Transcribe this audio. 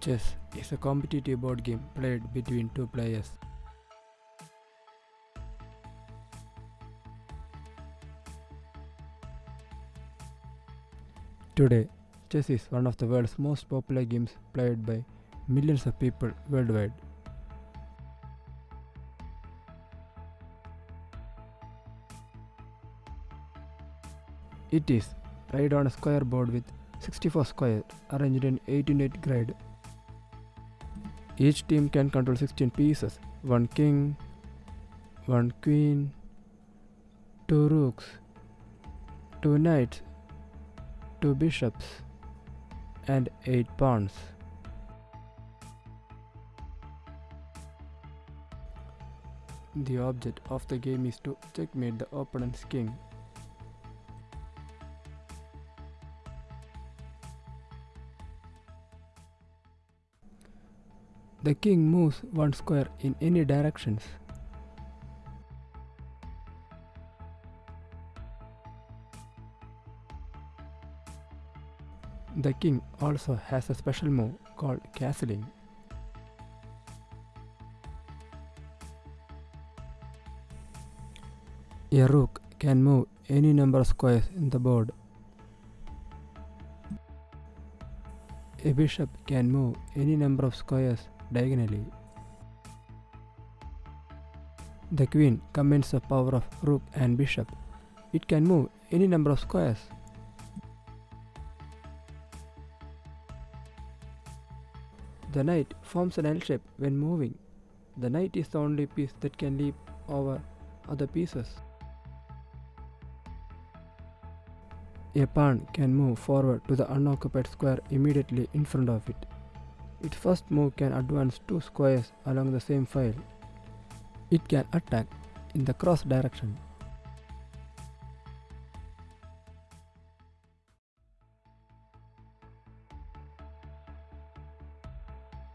Chess is a competitive board game played between two players. Today, chess is one of the world's most popular games played by millions of people worldwide. It is played on a square board with 64 squares arranged in 18-8 grid. Each team can control 16 pieces, one king, one queen, two rooks, two knights, two bishops, and eight pawns. The object of the game is to checkmate the opponent's king. The king moves one square in any directions. The king also has a special move called castling. A rook can move any number of squares in the board. A bishop can move any number of squares diagonally. The queen combines the power of rook and bishop. It can move any number of squares. The knight forms an L shape when moving. The knight is the only piece that can leap over other pieces. A pawn can move forward to the unoccupied square immediately in front of it. Its first move can advance two squares along the same file. It can attack in the cross direction.